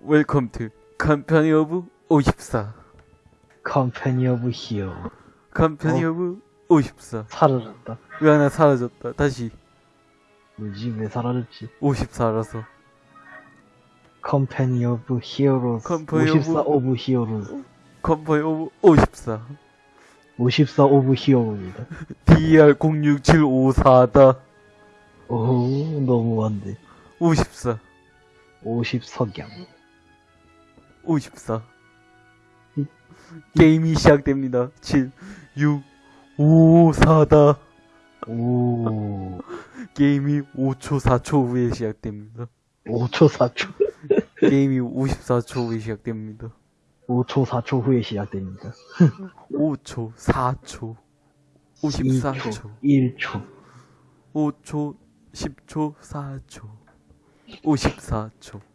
웰컴 투 컴퍼니 오브 54 컴퍼니 오브 히어? 컴퍼니 어. 오브 54 사라졌다. 왜 하나 사라졌다? 다시. 뭐지? 왜 사라졌지? 54라서. 컴퍼니 오브 히어로즈 컴퍼니 54 오브- 오브 히어로즈 컴퍼니 오브 54 54 오브 히어로입니다. DR 06754다 오 너무한데. 54 50석양 54 게임이 시작됩니다. 7 6 5 4다. 오. 게임이 5초 4초 후에 시작됩니다. 5초 4초. 게임이 54초 후에 시작됩니다. 5초 4초 후에 시작됩니다. 5초 4초 54초 1초. 5초 10초 4초. 54초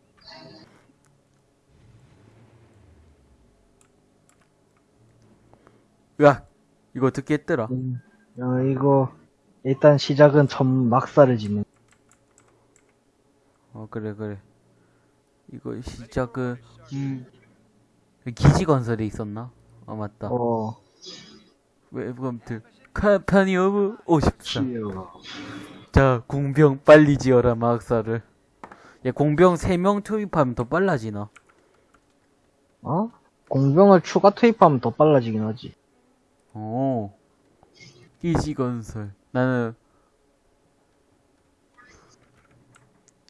으악 이거 어떻게 했더라? 음, 어, 이거 일단 시작은 첫 막사를 짓는 어 그래 그래. 이거 시작은 음 기지 건설에 있었나? 아 맞다. 어. 웹컴트 컴퍼니 오브 54 히어. 자 공병 빨리 지어라 마학사를. 야 공병 3명 투입하면 더 빨라지나? 어? 공병을 추가 투입하면 더 빨라지긴 하지 오. 기지 건설. 나는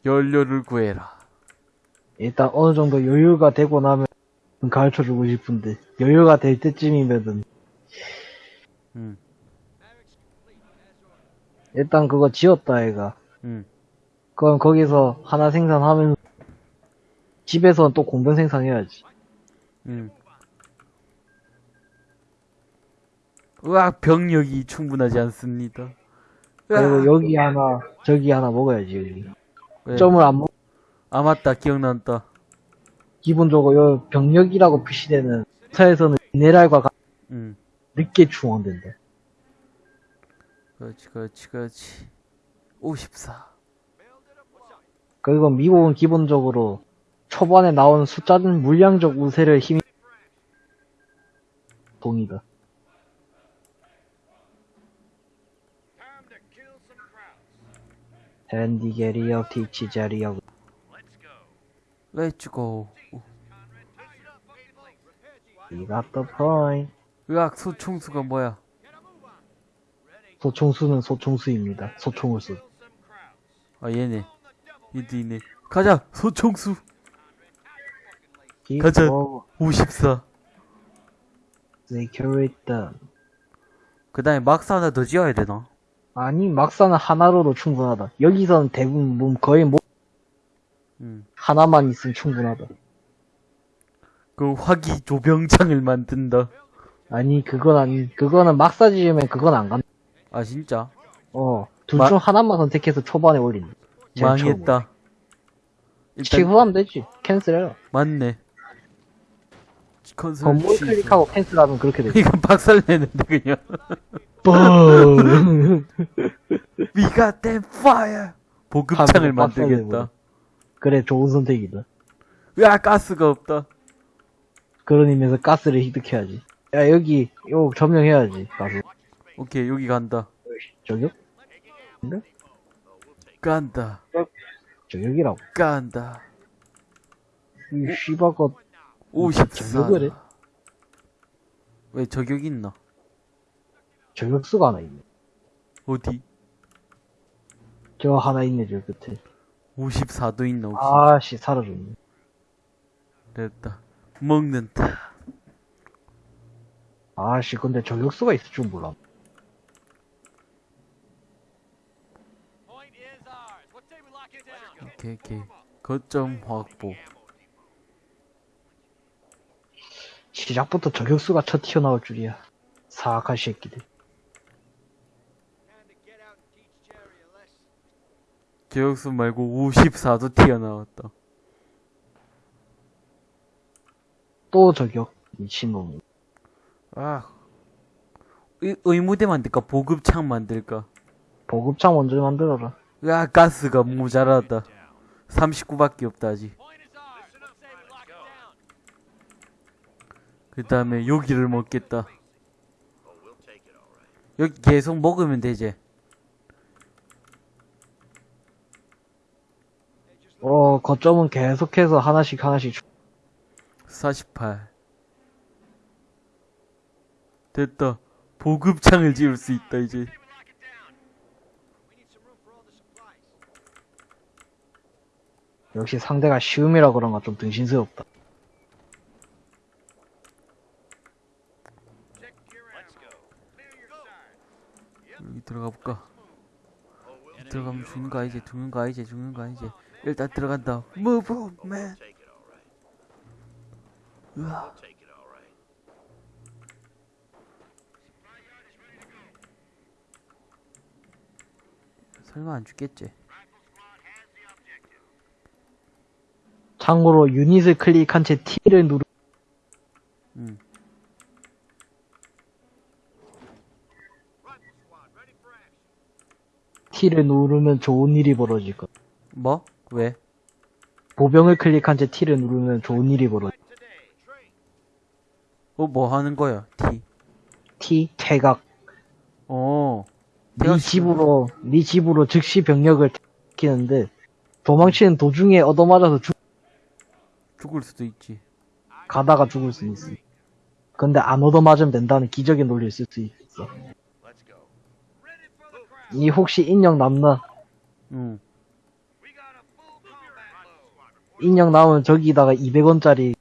연료를 구해라. 일단 어느 정도 여유가 되고 나면 가르쳐 주고 싶은데 여유가 될 때쯤이면은. 응 일단 그거 지었다 애가. 응. 그럼 거기서 하나 생산하면 집에서는 또 공병 생산해야지. 응. 으악 병력이 충분하지 않습니다. 그리고 으악. 여기 하나 저기 하나 먹어야지 여기. 왜? 점을 안 먹, 아 맞다. 기억난다. 기본적으로 여 병력이라고 표시되는 차에서는 미네랄과 가- 응 늦게 충원된다. 그렇지 그렇지 그렇지. 54 그리고 미국은 기본적으로 초반에 나오는 숫자는 물량적 우세를 힘이 동이다. 댄디게리어 티치자리어 렛츠고 We got the point. 으악 소총수가 뭐야 소총수는 소총수입니다. 소총을 쏘. 아 얘네 이도 있네 가자 소총수 가자. 54 Secure them. 그 다음에 막사 하나 더 지어야 되나 아니 막사는 하나로도 충분하다. 여기서는 대부분 뭐 거의 뭐 응. 하나만 있으면 충분하다. 그 화기 조병장을 만든다 아니 그건 아니 그거는 막사 지으면 그건 안 간다. 아 진짜 어, 둘 마- 중 하나만 선택해서 초반에 올린다. 망했다 일단 취소하면 되지. 캔슬해라. 맞네 건물. 클릭하고 캔슬하면 그렇게 되지. 이건 박살내는데 그냥 뻥! We got that fire 보급창을. 만들겠다 그래, 좋은 선택이다. 으악 가스가 없다 그런 의미에서 가스를 획득해야지. 야, 여기, 요 점령해야지. 가서. 오케이 여기 간다 저격? 간다 저격이라고. 간다 이 씨바가 54 저격을 해? 왜 저격 있나 저격수가 하나 있네. 어디 저 하나 있네, 저 끝에. 54도 있나 혹시 아씨, 사라졌네. 됐다 먹는다 아씨, 근데 저격수가 있을 줄 몰라. 오케이 오케이 거점 확보 시작부터 저격수가 쳐 튀어나올 줄이야. 사악한 새끼들. 저격수 말고 54도 튀어나왔다 또 저격. 미친놈. 아 의, 의무대 만들까 보급창 만들까 보급창 먼저 만들어라. 야 가스가 모자라다 39밖에 없다 아직 그 다음에 여기를 먹겠다. 여기 계속 먹으면 되지. 어, 거점은 계속해서 하나씩 하나씩 주- 48. 됐다. 보급창을 지을 수 있다, 이제. 역시 상대가 시음이라 그런가 좀 등신스럽다. 여기 들어가 볼까? 들어가면 죽는 거 아니지? 죽는 거 아니지? 죽는 거 아니지? 일단 들어간다. Move on, man. 으아. 설마 안 죽겠지? 참고로 유닛을 클릭한 채 T를 누르 응. T를 누르면 좋은 일이 벌어질 것. 뭐? 왜? 보병을 클릭한 채 T를 누르면 좋은 일이 벌어질 것. 어, 뭐 하는 거야? T. T 퇴각. 어. 네 집으로 네 집으로 즉시 병력을 시키는데 도망치는 도중에 얻어맞아서 죽, 죽을 수도 있지. 가다가 죽을 수 있어. 근데 안 얻어맞으면 된다는 기적의 논리를 쓸 수 있어. 이 혹시 인형 남나? 응. 인형 남으면 저기다가 200원짜리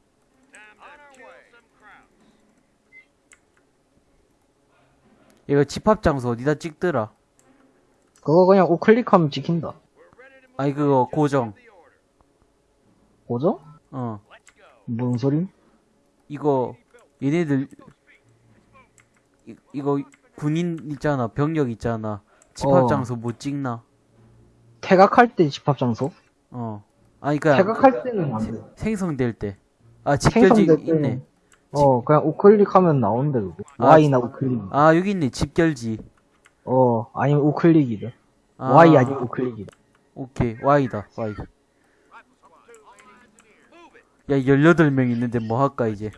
이거 집합 장소 어디다 찍더라? 그거 그냥 우클릭하면 찍힌다. 아니 그거 고정. 뭐죠? 어. 뭔 소림? 이거 얘네들 이, 이거 군인 있잖아 병력 있잖아 집합 어. 장소 못 찍나 퇴각할 때 집합 장소? 어 아니 그니까 퇴각할 때는 안 돼. 생성될 때 아 집결지 생성될 있네 어 그냥 우클릭하면 나온대 그거. 아, Y나 우클릭. 아 여기 있네 집결지 어 아니면 우클릭이다. 아, Y 아니면 우클릭이다. 오케이 Y다 Y 야 18명 있는데 뭐 할까 이제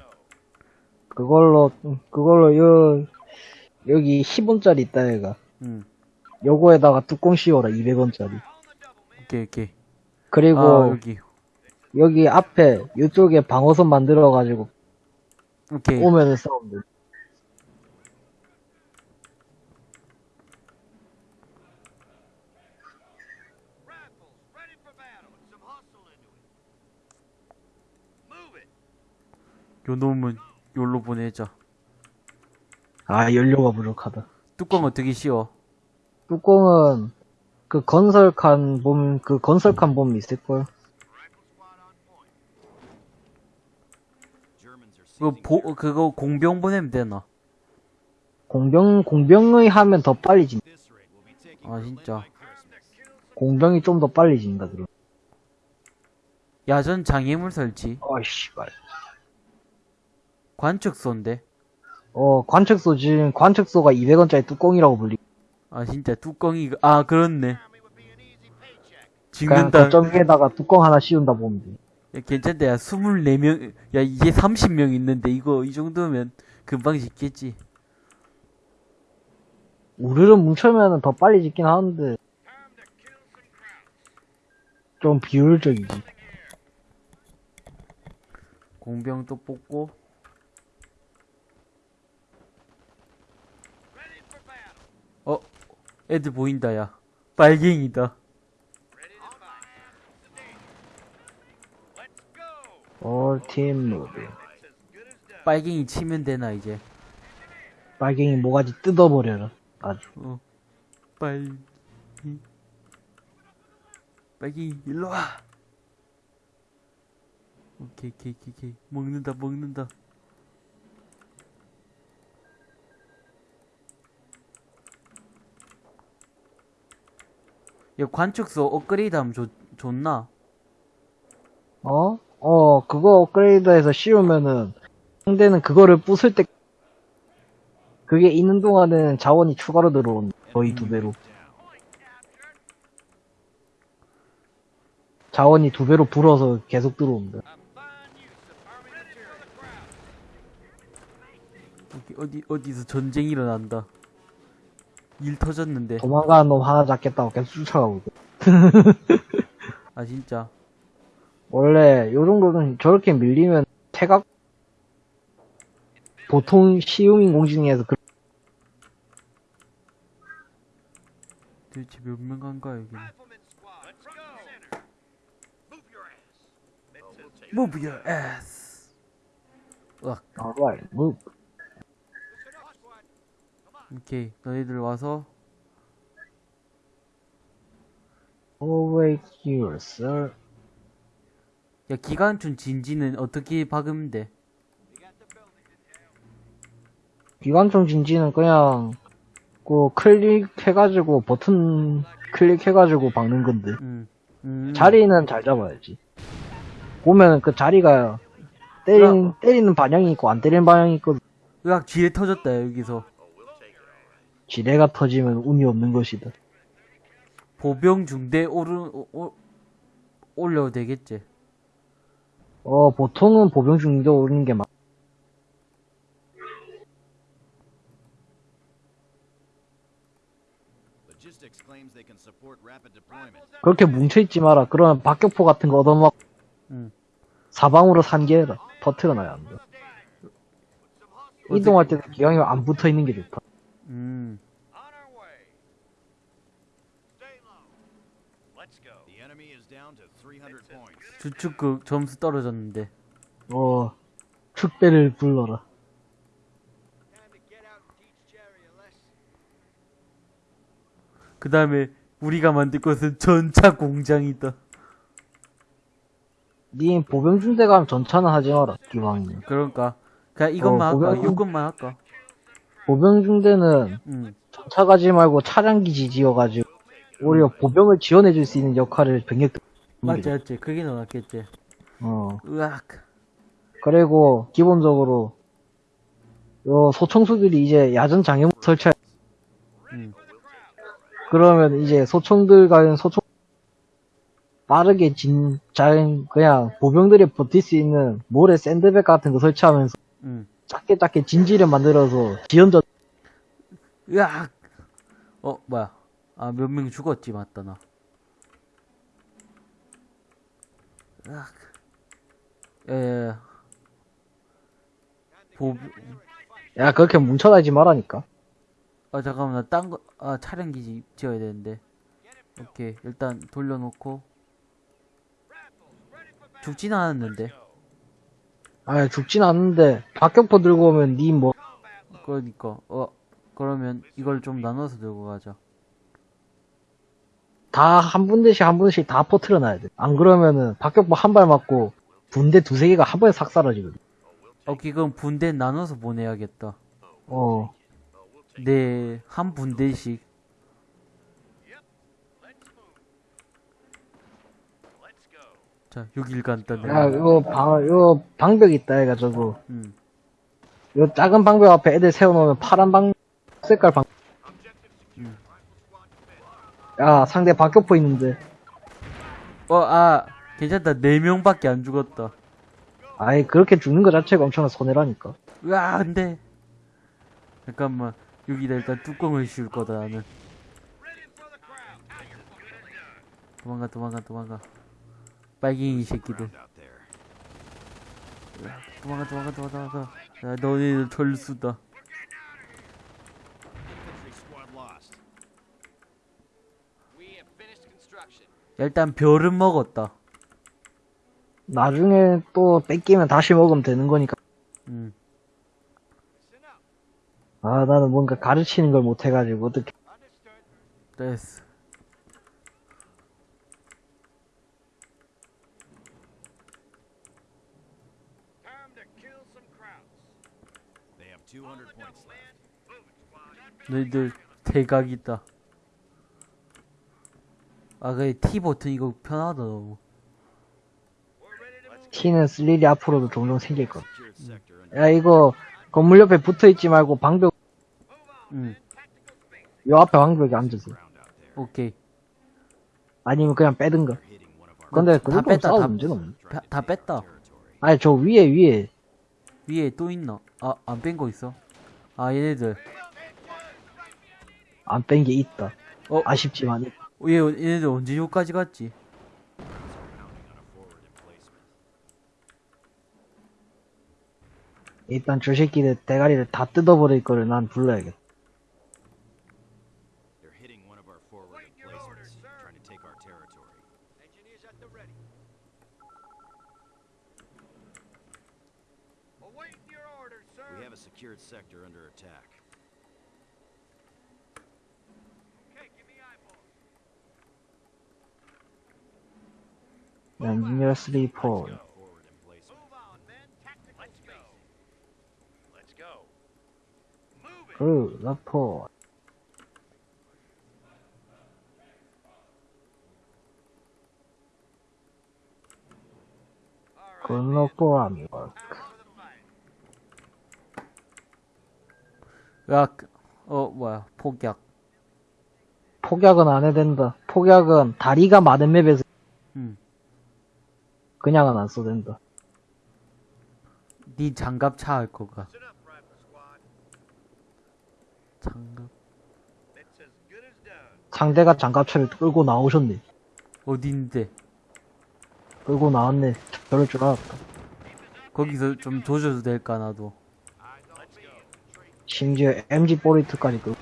그걸로 음, 그걸로 여 여기 10원짜리 있다 얘가. 응 요거에다가 뚜껑 씌워라 200원짜리. 오케이 오케이 그리고 아 여기 여기 앞에 이쪽에 방어선 만들어 가지고 오케이 오면은 싸우면 돼. 요 놈은 요로 보내자 아 연료가 부족하다. 뚜껑 어떻게 씌워 뚜껑은 그 건설칸 보면 그 건설칸 보면 있을 걸. 그거 보 그거 공병 보내면 되나 공병 공병의 하면 더 빨리 진. 아 진짜 공병이 좀 더 빨리 진다 그럼. 야전 장애물 설치 아씨발. 관측소인데 어 관측소 지금 관측소가 200원짜리 뚜껑이라고 불리. 아 진짜 뚜껑이 아 그렇네 그냥 거점 위에다가 뚜껑 하나 씌운다 보면 돼. 야, 괜찮다 야 24명 야 이게 30명 있는데 이거 이 정도면 금방 짓겠지 우르르 뭉쳐면은 더 빨리 짓긴 하는데 좀 비효율적이지. 공병 또 뽑고 어 애들 보인다 야. 빨갱이다. 올팀 무비. 빨갱이 치면 되나 이제? 빨갱이 모가지 뜯어버려라. 아주. 어. 빨 빨갱이 일로와! 오케이 오케이 오케이. 먹는다 먹는다 야 관측소 업그레이드 하면 좋, 좋나? 어? 어, 그거 업그레이드해서 씌우면은 상대는 그거를 부술 때 그게 있는 동안은 자원이 추가로 들어온다. 거의 두 배로. 자원이 두 배로 불어서 계속 들어온다. 어디 어디서 전쟁 일어난다. 일 터졌는데. 도망가는 놈 하나 잡겠다고 계속 쫓아가고 있고. 아 진짜. 원래 요 정도는 저렇게 밀리면 태각 보통 시음인 공중에서 그 도대체 몇명 간가 여기는. Move your ass. 으악. alright move 오케이. 너희들 와서 over here sir 야 기관총 진지는 어떻게 박으면 돼? 기관총 진지는 그냥 그 클릭해가지고 버튼 클릭해가지고 박는 건데 음. 음. 자리는 잘 잡아야지 보면 그 자리가 때리는, 때리는 방향이 있고 안 때리는 방향이 있고 으악 지뢰 터졌다 여기서. 지뢰가 터지면 운이 없는 것이다 보병 중대 오른 오, 오, 올려도 되겠지. 어 보통은 보병 중도 오는 게 맞. 그렇게 뭉쳐있지 마라. 그러면 박격포 같은 거 얻어먹, 응. 사방으로 산계해라. 터트려놔야 한다. 이동할 때도 기왕이면 안 붙어 있는 게 좋다. 음. The enemy is down to 300 points. 주축극 점수 떨어졌는데. 어, 축배를 불러라. 그 다음에 우리가 만들 것은 전차 공장이다. 니 보병 중대 가면 전차는 하지 마라. 기왕이면. 그러니까 그냥 이것만 어, 할까? 이것만 할까? 보병 중대는 응. 전차 가지 말고 차량 기지 지어가지고 오히려 보병을 지원해줄 수 있는 역할을 병력들. 맞지 맞지. 그게 더 낫겠지. 어. 으악. 그리고 기본적으로 요 소총수들이 이제 야전 장애물 설치. 응. 그러면 이제 소총들 가는 소총 빠르게 진, 잘, 그냥 보병들이 버틸 수 있는 모래 샌드백 같은 거 설치하면서 응. 작게 작게 진지를 만들어서 지연전, 으악. 어 뭐야? 아 몇 명 죽었지 맞다 나. 으악. 에. 보. 야, 그렇게 뭉쳐다니지 말라니까. 아 잠깐만 나 딴 거. 아 차량 기지 지어야 되는데. 오케이 일단 돌려놓고. 죽진 않았는데. 아, 죽진 않는데, 박격포 들고 오면 니 뭐, 그러니까 어 그러면 이걸 좀 나눠서 들고 가자. 다 한 분대씩 한 분씩 다 퍼트려 놔야 돼. 안 그러면은 박격포 한 발 맞고 분대 두세 개가 한 번에 싹 사라지거든. 오케이 그럼 분대 나눠서 보내야겠다. 어. 네, 한 분대씩. 자, 여길 간다, 야. 요 방, 요 방벽 있다, 저거. 음. 요 작은 방벽 앞에 애들 세워놓으면 파란 방, 색깔 방. 음. 야, 상대 박격포 있는데. 어, 아, 괜찮다. 네 명밖에 안 죽었다. 아이, 그렇게 죽는 거 자체가 엄청난 손해라니까. 으아, 안 돼. 잠깐만. 여기다 일단 뚜껑을 씌울 거다, 나는. 도망가, 도망가, 도망가. 빨갱이 새끼들. 도망가, 도망가, 도망가, 도망가. 야, 너희들 철수다. 일단 별은 먹었다. 나중에 또 뺏기면 다시 먹으면 되는 거니까. 음. 아, 나는 뭔가 가르치는 걸 못해가지고, 어떻게. 됐어. They have 200 points left. 너희들 대각이다. 아, 그래, T 버튼 이거 편하다, 너무. T는 쓸 일이 앞으로도 종종 생길 것. 야, 이거, 건물 옆에 붙어 있지 말고 방벽, 응, 요 앞에 방벽에 앉으세요. 오케이. 아니면 그냥 빼든가. 근데 그다 정도 뺐다, 다- 문제는 없네. 다, 다 뺐다. 아니, 저 위에, 위에. 위에 또 있나? 아, 안 뺀 거 있어? 아 얘네들 안 뺀 게 있다. 어? 아쉽지만. 얘 얘네들 언제 여기까지 갔지? 일단 저 새끼들 대가리를 다 뜯어버릴 거를 난 불러야겠다. They're hitting one of our forward emplacements, trying to take our territory. Engineers at the ready. Awaiting your orders, sir. We have a secured sector under attack. Okay, give me eyeballs. 엔지니어 3 4 Forward emplacement. Move on, men. Tactical Let's go. Let's go. Move it. 그 라포 건너고 합니다. Time for the fight. 야, 그- 어 뭐야 폭약. 폭약은 안 해야 된다. 폭약은 다리가 많은 맵에서 음. 그냥은 안 써도 된다. 네 장갑 차 할 거가. 장갑. 상대가 장갑차를 끌고 나오셨네. 어딘데? 끌고 나왔네. 저럴 줄 알았다. 거기서 좀 조져도 될까 나도. 심지어 MG 포리트까지 끌고.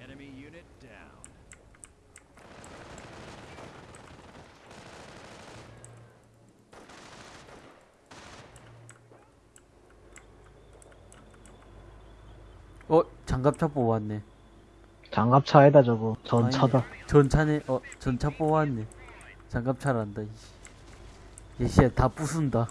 Enemy unit down. 어 장갑차 뽑았네. 장갑차에다 저거 전차다. 전차네. 어 전차 뽑았네. 장갑차란다. 이씨. 얘씨야 다 부순다.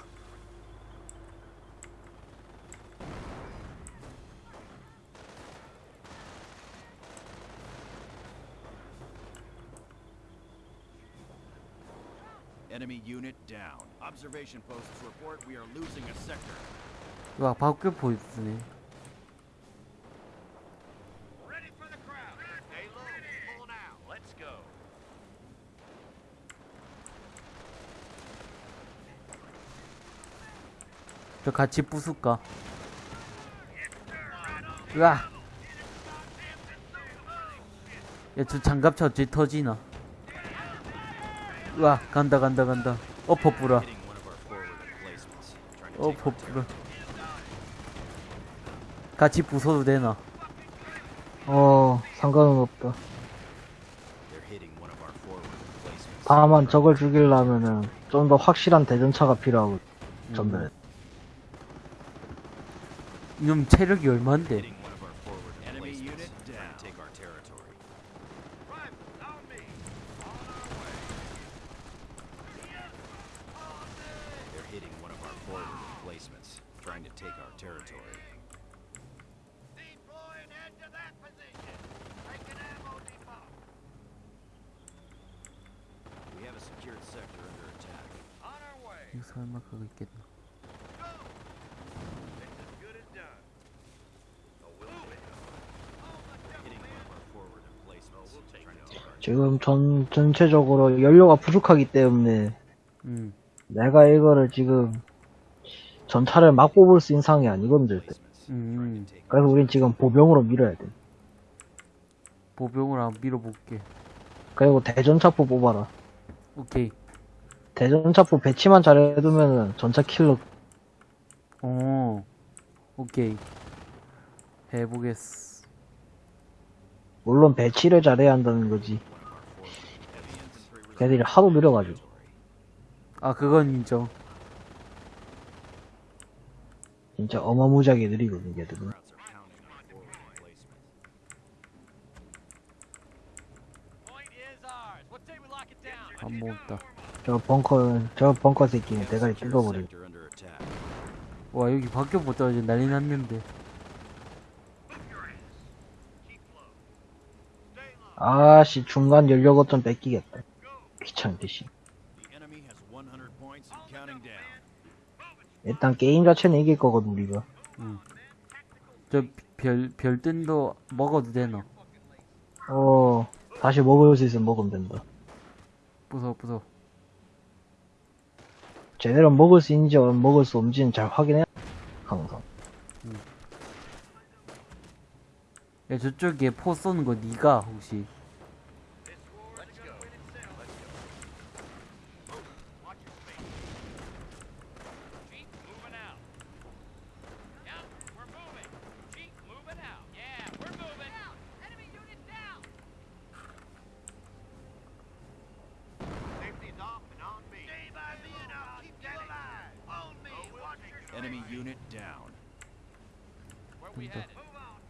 Enemy unit down. Observation posts report we are losing a sector. 와 밖에 보이네. 저 같이 부술까? 으아! 야, 저 장갑차 어찌 터지나? 으아, 간다, 간다, 간다. 엎어 뿌라. Our 뿌라. 같이 부숴도 되나? 어, 상관은 없다. 다만 저걸 죽이려면은 좀 더 확실한 대전차가 필요하고, 전면에. 이놈 체력이 얼만데? 전, 전체적으로 연료가 부족하기 때문에 음. 내가 이거를 지금 전차를 막 뽑을 수 있는 상황이 아니거든, 절대. 음. 그래서 우린 지금 보병으로 밀어야 돼. 보병을 한번 밀어볼게. 그리고 대전차포 뽑아라. 오케이. 대전차포 배치만 잘해두면은 전차 킬러 어. 오케이. 해보겠어. 물론 배치를 잘해야 한다는 거지. 걔들이 하도 느려가지고. 아, 그건 인정. 진짜 어마무지하게 느리거든, 걔들은. 안 먹었다. 저 벙커, 저 벙커 새끼는 대가리 attack. 와, 여기 밖에 못 떨어져. 난리 났는데. 아씨, 중간 연료 거점 뺏기겠다. 귀찮은 대신. The enemy has 100 points and counting down. 일단 게임 자체는 이길 거거든, 우리가. 저 별, 별뜬도 먹어도 되나? 어, 다시 먹을 수 있으면 먹으면 된다. 부숴 부숴 제대로 먹을 수 있는지 먹을 수 없는지는 잘 확인해. 항상. 야 저쪽에 포 쏘는 거 니가 혹시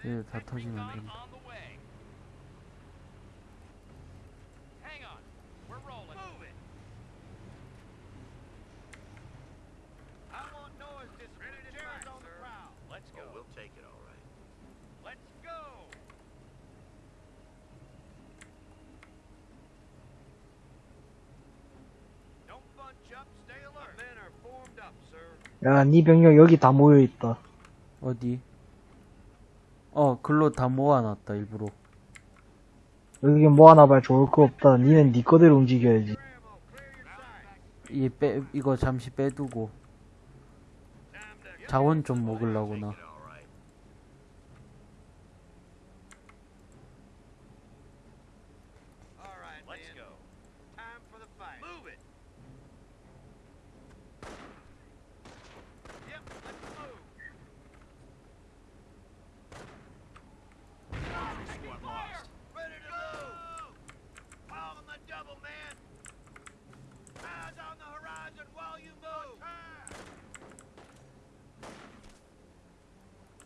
얘다 터지면 안 된다 야, 니 병력 여기 다 모여있다. 어디? 어 글로 다 모아놨다 일부러 여기 봐 좋을 거 없다. 니는 니 거대로 움직여야지. 이 빼 이거 잠시 빼두고 자원 좀 먹으려고 나 All right. All right, Let's man. go. Time for the fight. Move it. Yep, let's move. Squad lost. Ready to move. On the double, man. Eyes on the horizon while you move.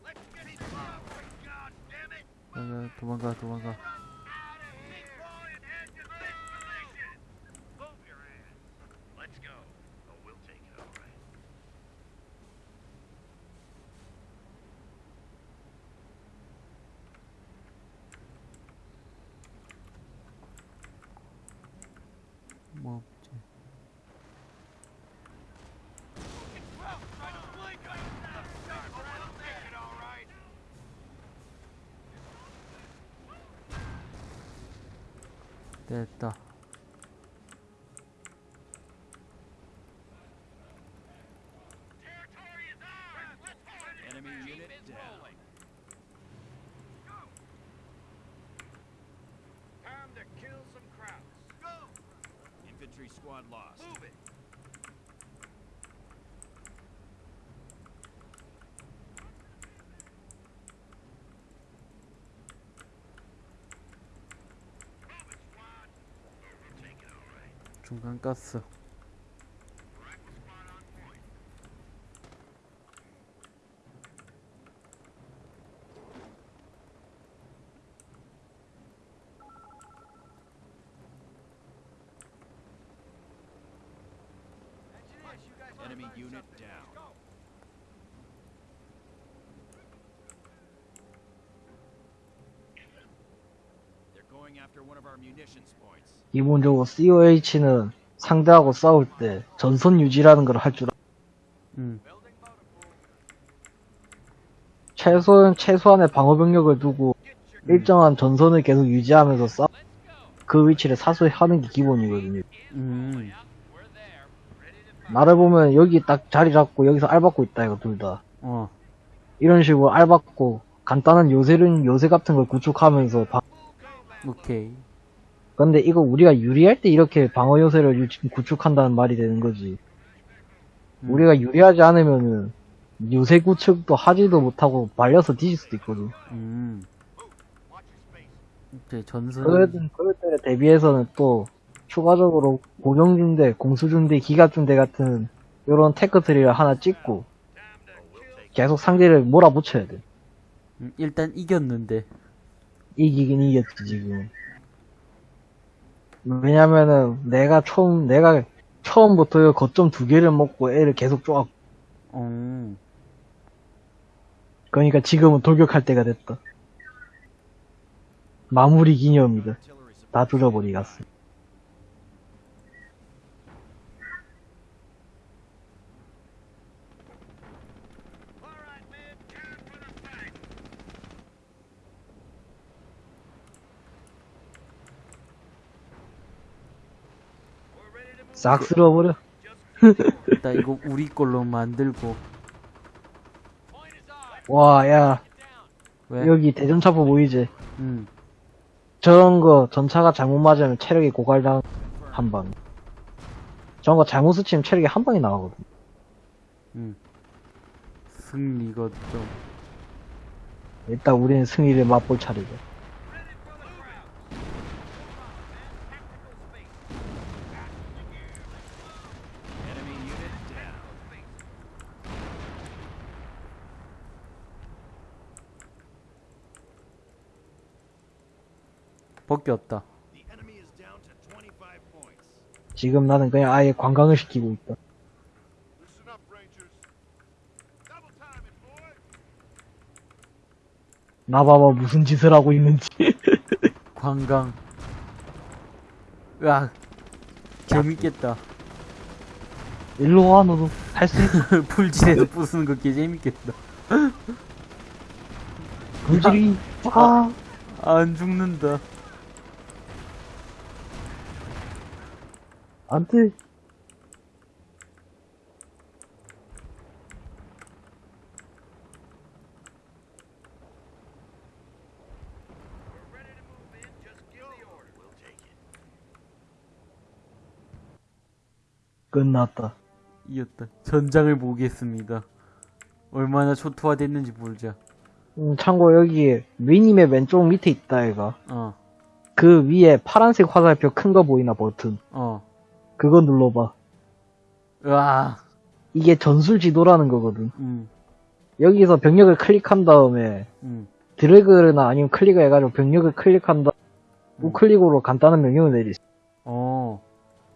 Let's get him up. God damn it. 야, 야, 도망가 도망가 Out of here. Keep going and your destination. Move your ass. Let's go. Oh, we'll take it all right. 뭐 없지 됐다 Enemy on point. Enemy unit down. 기본적으로 COH는 상대하고 싸울 때 전선 유지라는 걸 할 줄 알아. 응 최소, 최소한의 방어 병력을 두고 일정한 전선을 계속 유지하면서 싸, 그 위치를 사수히 하는 게 기본이거든요. 음. 나를 보면 여기 딱 자리 잡고 여기서 알받고 있다 이거 둘 다. 어 이런 식으로 알받고 간단한 요새는 요새 같은 걸 구축하면서 방- 오케이 근데 이거 우리가 유리할 때 이렇게 방어 요새를 유- 구축한다는 말이 되는 거지. 음. 우리가 유리하지 않으면은 요새 구축도 하지도 못하고 말려서 뒤질 수도 있거든. 음. 오케이 전선 그럴, 그럴 때에 대비해서는 또 추가적으로 고정중대, 공수중대, 기갑중대 같은 요런 테크트리를 하나 찍고 계속 상대를 몰아붙여야 돼. 음, 일단 이겼는데 이기긴 이겼지 지금. 왜냐면은 내가 처음 내가 처음부터 거점 두 개를 먹고 애를 계속 쪼아. 어 그러니까 지금은 돌격할 때가 됐다. 마무리 기념이다. 다 조져버리겠어. 싹 쓸어버려. 일단 이거 우리 걸로 만들고 와, 야, 왜? 여기 대전차포 보이지? 응. 저런 거 전차가 잘못 맞으면 체력이 고갈당 한 방. 저런 거 잘못 스치면 체력이 한 방이 나가거든. 응. 승리가 좀 일단 우리는 승리를 맛볼 차례죠. 밖에 없다. The enemy is down to 25 points. 지금 나는 그냥 아예 관광을 시키고 있다. 나 봐봐 무슨 짓을 하고 있는지. 관광. 으악. 재밌겠다. 일로 와 너도 할 수 있어. 풀질에서 부수는 거개 재밌겠다. 물질이 아 안 죽는다. Take it. 끝났다. 이었다. 전장을 보겠습니다. 얼마나 초토화됐는지 보자. 음, 참고 여기 미니맵 왼쪽 밑에 있다 얘가. 어, 그 위에 파란색 화살표 큰 거 보이나 버튼. 어. 그거 눌러봐. 으아. 이게 전술 지도라는 거거든. 음, 여기서 병력을 클릭한 다음에 음. 드래그나 아니면 클릭을 해가지고 병력을 클릭한 다음 음. 우클릭으로 간단한 명령을 내릴 수 있어. 어,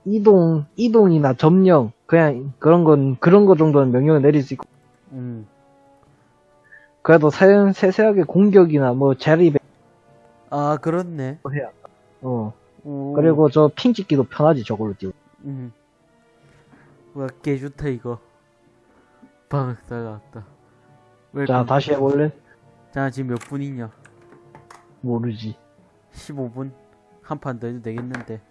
이동, 이동이나 점령, 그냥 그런 건, 그런 거 정도는 명령을 내릴 수 있고. 음. 그래도 세, 세세하게 공격이나 뭐배 아, 그렇네. 해야. 어. 오. 그리고 저 핑 찍기도 편하지 저걸로 띄고. 음. 와, 개 좋다, 이거. 방학사가 왔다. 자, 다시 해볼래? 자, 지금 몇 분이냐? 모르지. 15분? 한 판 더 해도 되겠는데.